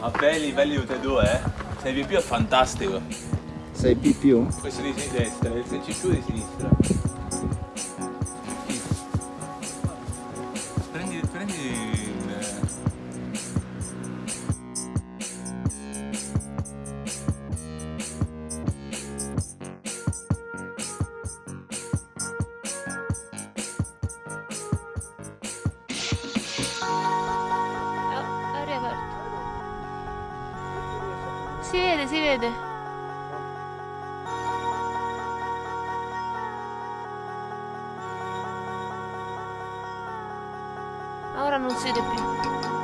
Ma belli livelli tutti e due, eh? 6 più è fantastico. 6 più? Questo di sinistra, eh. il 16 più di sinistra. Prendi, prendi Si vede, si vede. Ora non si vede più.